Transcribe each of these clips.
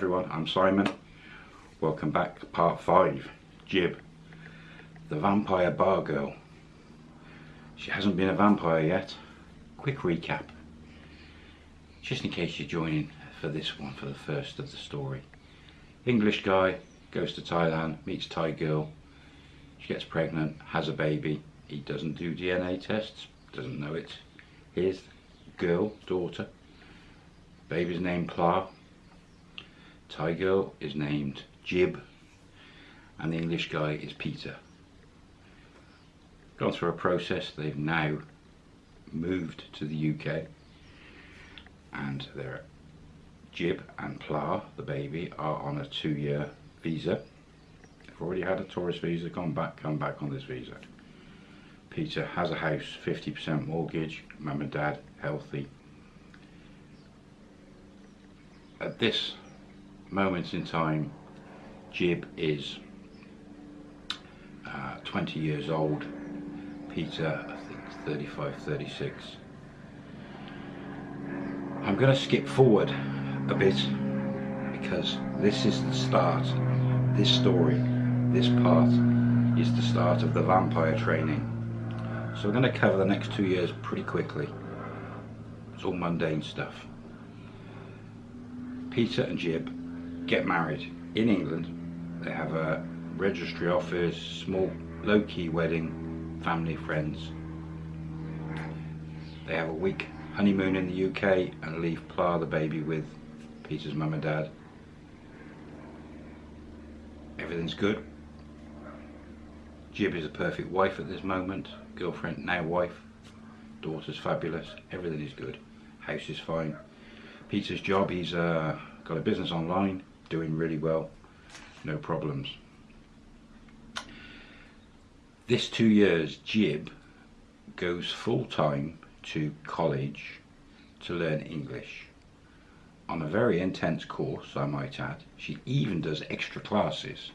everyone, I'm Simon. Welcome back, part 5, Jib, the vampire bar girl. She hasn't been a vampire yet. Quick recap, just in case you're joining for this one, for the first of the story. English guy, goes to Thailand, meets Thai girl, she gets pregnant, has a baby, he doesn't do DNA tests, doesn't know it. His girl, daughter, baby's named Pla, Thai girl is named Jib and the English guy is Peter. Gone through a process, they've now moved to the UK and their Jib and Pla, the baby, are on a two-year visa. They've already had a tourist visa, gone back, come back on this visa. Peter has a house, 50% mortgage, mum and dad, healthy. At this moment in time, Jib is uh, 20 years old, Peter I think 35, 36. I'm going to skip forward a bit because this is the start, this story, this part is the start of the vampire training. So we're going to cover the next two years pretty quickly. It's all mundane stuff. Peter and Jib get married in England. They have a registry office, small low-key wedding, family, friends. They have a week honeymoon in the UK and leave Pla the baby with Peter's mum and dad. Everything's good. Jib is a perfect wife at this moment, girlfriend, now wife. Daughter's fabulous, everything is good. House is fine. Peter's job, he's uh, got a business online, doing really well, no problems. This two years, Jib goes full time to college to learn English on a very intense course, I might add. She even does extra classes.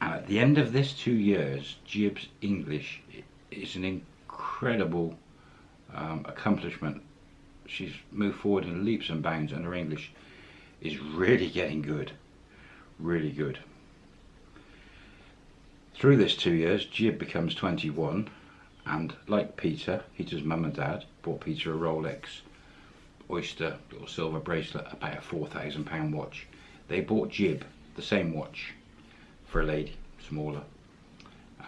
And at the end of this two years, Jib's English is an incredible um, accomplishment. She's moved forward in leaps and bounds and her English is really getting good, really good. Through this two years, Jib becomes 21 and like Peter, Peter's mum and dad bought Peter a Rolex Oyster little silver bracelet, about a £4,000 watch. They bought Jib the same watch for a lady, smaller,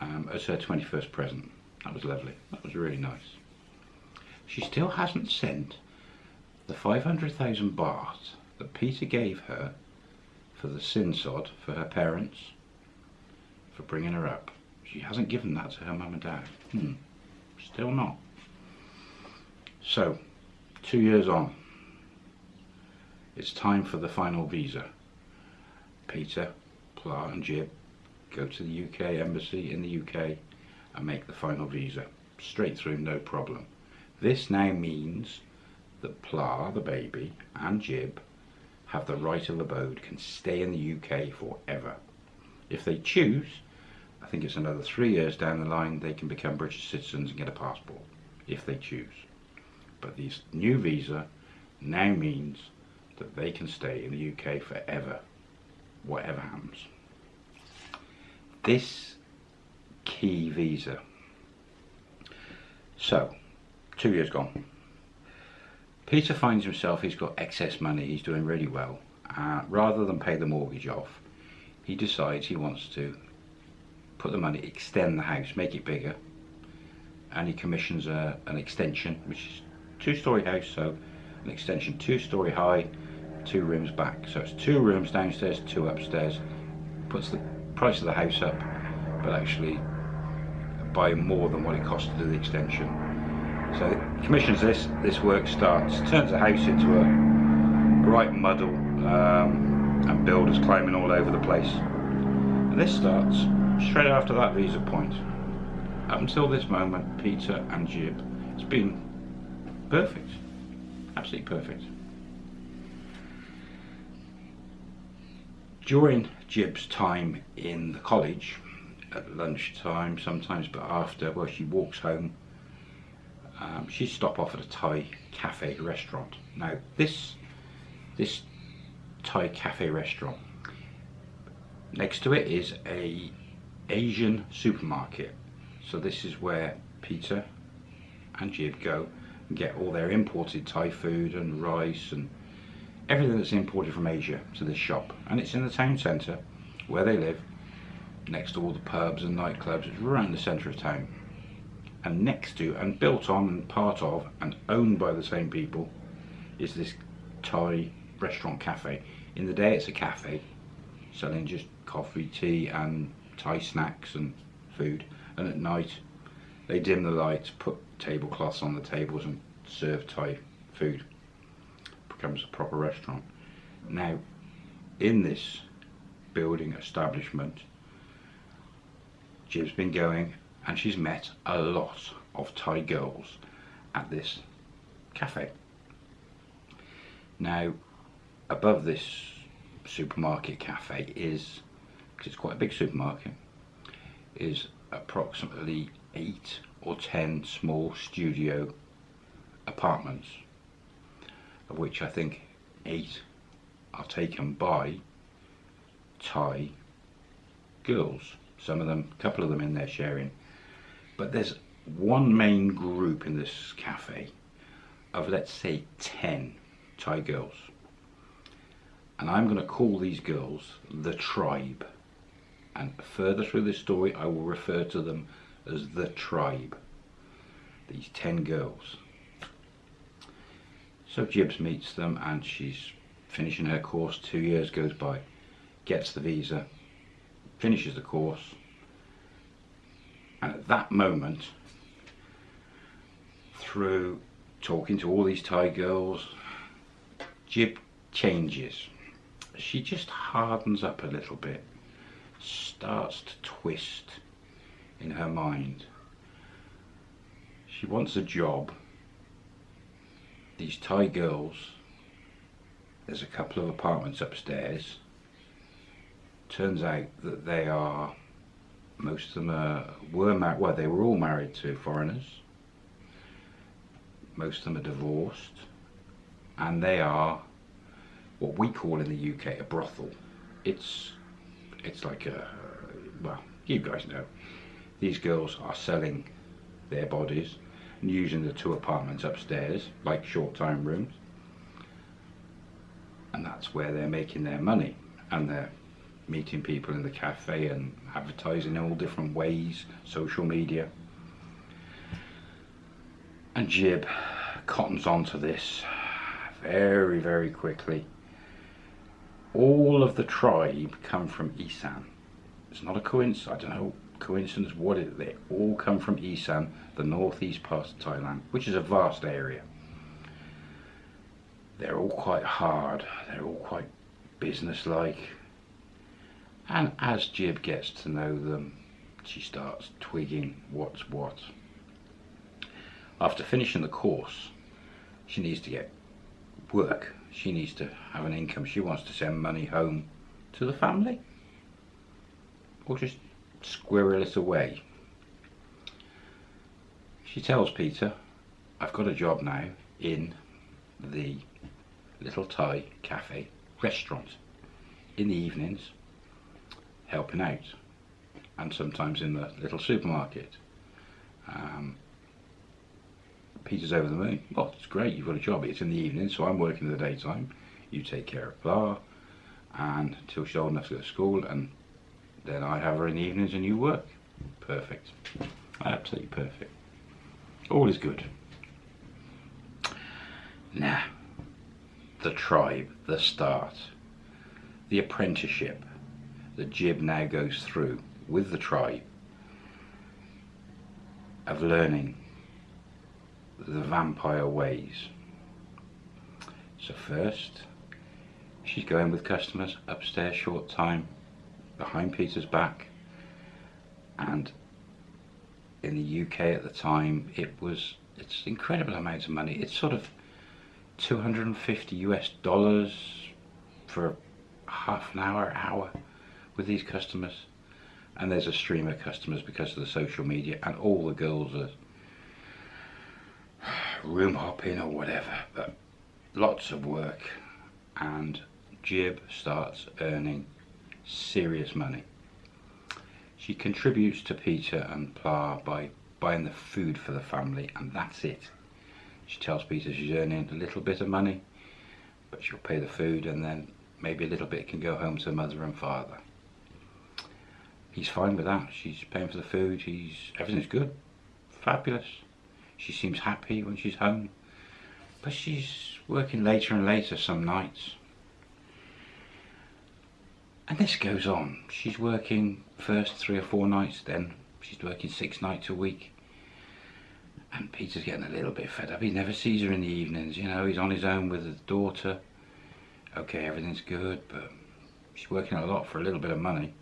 um, as her 21st present. That was lovely. That was really nice. She still hasn't sent the 500,000 baht that Peter gave her for the sin sod for her parents for bringing her up. She hasn't given that to her mum and dad. Hmm. Still not. So, two years on, it's time for the final visa. Peter, Pla and Jib go to the UK embassy in the UK and make the final visa. Straight through, no problem. This now means that Pla, the baby, and Jib have the right of abode, can stay in the UK forever. If they choose, I think it's another three years down the line, they can become British citizens and get a passport, if they choose. But this new visa now means that they can stay in the UK forever, whatever happens. This key visa. So, two years gone. Peter finds himself, he's got excess money, he's doing really well. Uh, rather than pay the mortgage off, he decides he wants to put the money, extend the house, make it bigger. And he commissions a, an extension, which is two-story house, so an extension two-story high, two rooms back. So it's two rooms downstairs, two upstairs. Puts the price of the house up, but actually by more than what it cost to do the extension. So commissions this, this work starts, turns the house into a right muddle um, and builders climbing all over the place. And this starts straight after that visa point. Up until this moment, Peter and Jib, it's been perfect, absolutely perfect. During Jib's time in the college, at lunchtime sometimes, but after, well, she walks home um, she stopped off at a Thai cafe restaurant. Now this this Thai cafe restaurant. Next to it is a Asian supermarket. So this is where Peter and Jib go and get all their imported Thai food and rice and everything that's imported from Asia to this shop. And it's in the town centre where they live, next to all the pubs and nightclubs. It's in the centre of town. And next to and built on and part of and owned by the same people is this Thai restaurant cafe. In the day it's a cafe selling just coffee, tea and Thai snacks and food and at night they dim the lights, put tablecloths on the tables and serve Thai food. Becomes a proper restaurant. Now in this building establishment Jib's been going and she's met a lot of Thai girls at this cafe. Now above this supermarket cafe is, because it's quite a big supermarket, is approximately eight or ten small studio apartments, of which I think eight are taken by Thai girls. Some of them, a couple of them in there sharing. But there's one main group in this cafe of let's say 10 Thai girls. And I'm going to call these girls the tribe. And further through this story, I will refer to them as the tribe. These 10 girls. So Jibs meets them and she's finishing her course. Two years goes by. Gets the visa. Finishes the course. And at that moment, through talking to all these Thai girls, Jib changes. She just hardens up a little bit, starts to twist in her mind. She wants a job. These Thai girls, there's a couple of apartments upstairs. Turns out that they are, most of them are, were married, well they were all married to foreigners. Most of them are divorced and they are what we call in the UK a brothel. It's it's like a well, you guys know. These girls are selling their bodies and using the two apartments upstairs like short time rooms. And that's where they're making their money and they're meeting people in the cafe and advertising in all different ways, social media. And Jib cottons onto this very, very quickly. All of the tribe come from Isan. It's not a coincidence, I don't know coincidence what it they all come from Isan, the northeast part of Thailand, which is a vast area. They're all quite hard, they're all quite businesslike. And as Jib gets to know them, she starts twigging what's what. After finishing the course, she needs to get work. She needs to have an income. She wants to send money home to the family. Or just squirrel it away. She tells Peter, I've got a job now in the little Thai cafe restaurant in the evenings helping out and sometimes in the little supermarket. Um, Peter's over the moon. Well, it's great, you've got a job. It's in the evening, so I'm working in the daytime. You take care of Pla, and until she's old enough to go to school, and then I have her in the evenings and you work. Perfect. Absolutely perfect. All is good. Now, the tribe, the start, the apprenticeship that Jib now goes through with the tribe of learning the vampire ways. So first, she's going with customers upstairs short time, behind Peter's back, and in the UK at the time, it was, it's incredible amounts of money. It's sort of 250 US dollars for half an hour, hour with these customers. And there's a stream of customers because of the social media and all the girls are room hopping or whatever, but lots of work and Jib starts earning serious money. She contributes to Peter and Pla by buying the food for the family and that's it. She tells Peter she's earning a little bit of money but she'll pay the food and then maybe a little bit can go home to mother and father. He's fine with that. She's paying for the food. He's everything's good. Fabulous. She seems happy when she's home. But she's working later and later some nights. And this goes on. She's working first three or four nights, then she's working six nights a week. And Peter's getting a little bit fed up. He never sees her in the evenings, you know, he's on his own with his daughter. Okay, everything's good, but she's working a lot for a little bit of money.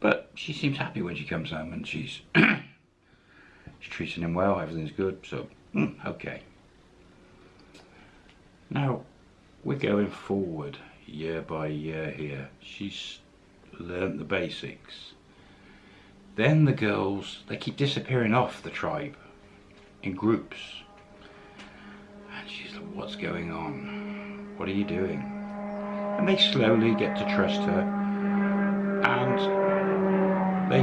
But she seems happy when she comes home and she's she's treating him well, everything's good, so mm, okay. Now, we're going forward year by year here. She's learnt the basics. Then the girls, they keep disappearing off the tribe in groups. And she's like, what's going on? What are you doing? And they slowly get to trust her and they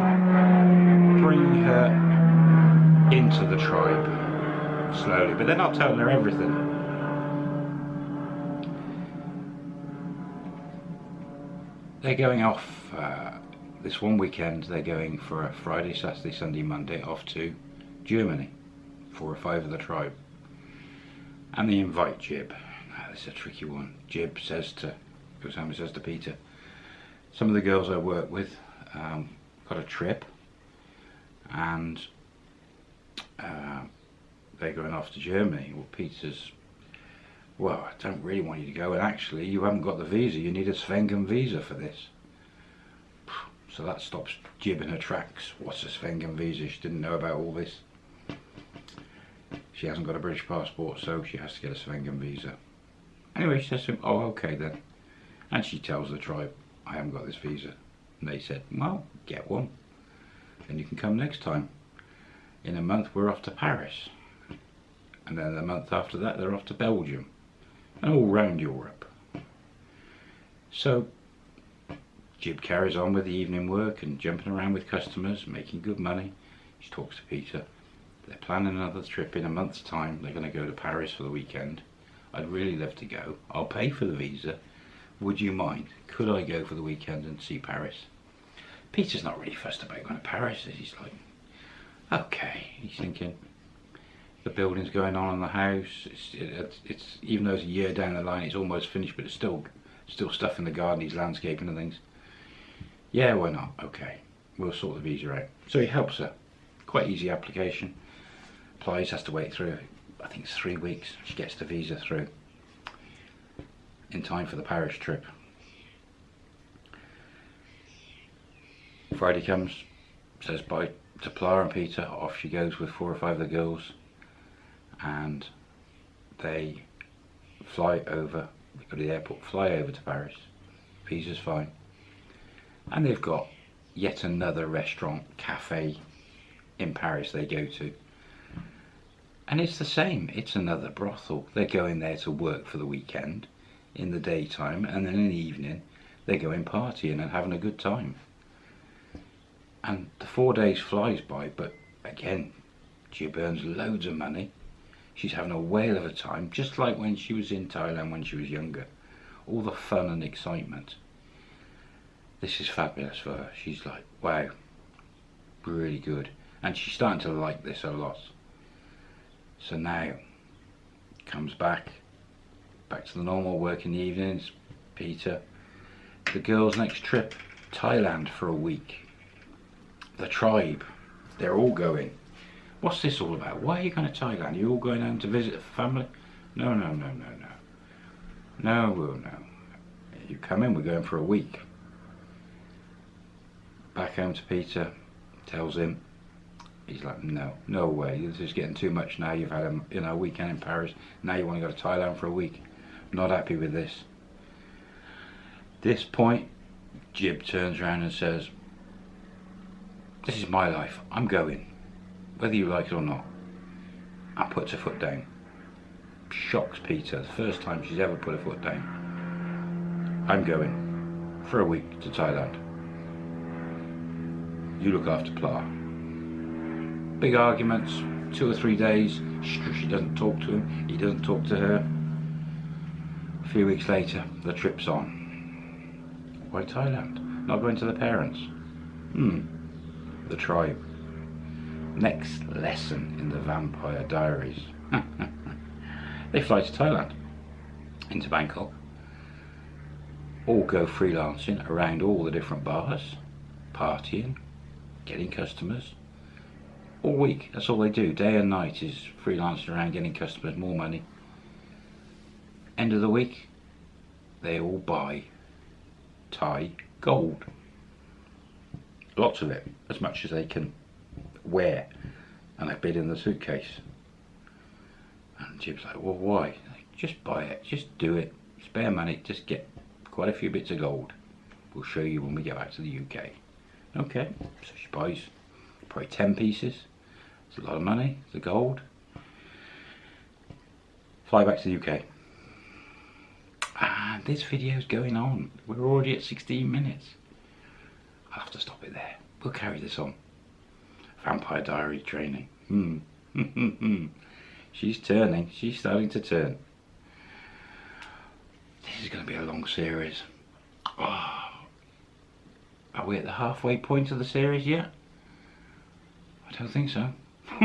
bring her into the tribe slowly, but they're not telling her everything. They're going off uh, this one weekend. They're going for a Friday, Saturday, Sunday, Monday off to Germany, four or five of the tribe, and they invite Jib. Now, this is a tricky one. Jib says to, and says to Peter, some of the girls I work with um, got a trip, and uh, they're going off to Germany. Well, Peter's well, I don't really want you to go, and actually you haven't got the visa, you need a Schengen visa for this. So that stops Jib in her tracks. What's a Schengen visa? She didn't know about all this. She hasn't got a British passport, so she has to get a Schengen visa. Anyway, she says to him, oh, okay then. And she tells the tribe, I haven't got this visa. And they said, well, get one. And you can come next time. In a month, we're off to Paris. And then a month after that, they're off to Belgium and all round Europe. So Jib carries on with the evening work and jumping around with customers, making good money. She talks to Peter. They're planning another trip in a month's time. They're going to go to Paris for the weekend. I'd really love to go. I'll pay for the visa. Would you mind? Could I go for the weekend and see Paris? Peter's not really fussed about going to Paris. He's like, okay. He's thinking, the building's going on in the house. It's, it's, even though it's a year down the line, it's almost finished, but it's still still stuff in the garden. He's landscaping and things. Yeah, why not? Okay, we'll sort the visa out. So he helps her. Quite easy application. Applies, has to wait through. I think it's three weeks. She gets the visa through in time for the Paris trip. Friday comes, says bye to Pla and Peter. Off she goes with four or five of the girls and they fly over, go to the airport, fly over to Paris. Visa's fine. And they've got yet another restaurant, cafe in Paris they go to. And it's the same, it's another brothel. They're going there to work for the weekend in the daytime and then in the evening they're going partying and having a good time. And the four days flies by, but again, she earns loads of money She's having a whale of a time, just like when she was in Thailand when she was younger. All the fun and excitement. This is fabulous for her. She's like, wow, really good. And she's starting to like this a lot. So now, comes back, back to the normal work in the evenings, Peter. The girls' next trip, Thailand for a week. The tribe, they're all going. What's this all about? Why are you going to Thailand? Are you all going home to visit the family? No, no, no, no, no. No, well, no. You come in, we're going for a week. Back home to Peter, tells him, he's like, no, no way, this is getting too much now. You've had a you know, weekend in Paris, now you want to go to Thailand for a week. Not happy with this. This point, Jib turns around and says, this is my life, I'm going whether you like it or not. I puts her foot down. Shocks Peter, the first time she's ever put her foot down. I'm going for a week to Thailand. You look after Pla. Big arguments, two or three days. She doesn't talk to him, he doesn't talk to her. A few weeks later, the trip's on. Why Thailand? Not going to the parents? Hmm, the tribe. Next lesson in the Vampire Diaries. they fly to Thailand, into Bangkok, all go freelancing around all the different bars, partying, getting customers. All week, that's all they do. Day and night is freelancing around getting customers, more money. End of the week, they all buy Thai gold. Lots of it, as much as they can wear. And they bid in the suitcase. And Jib's like, well, why? Just buy it, just do it. Spare money, just get quite a few bits of gold. We'll show you when we get back to the UK. Okay, so she buys probably 10 pieces. It's a lot of money, the gold. Fly back to the UK. And this video's going on. We're already at 16 minutes. Have to stop it there. We'll carry this on. Vampire Diary training. Hmm. She's turning. She's starting to turn. This is going to be a long series. Oh. Are we at the halfway point of the series yet? I don't think so.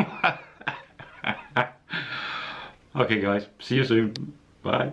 okay guys, see you soon. Bye.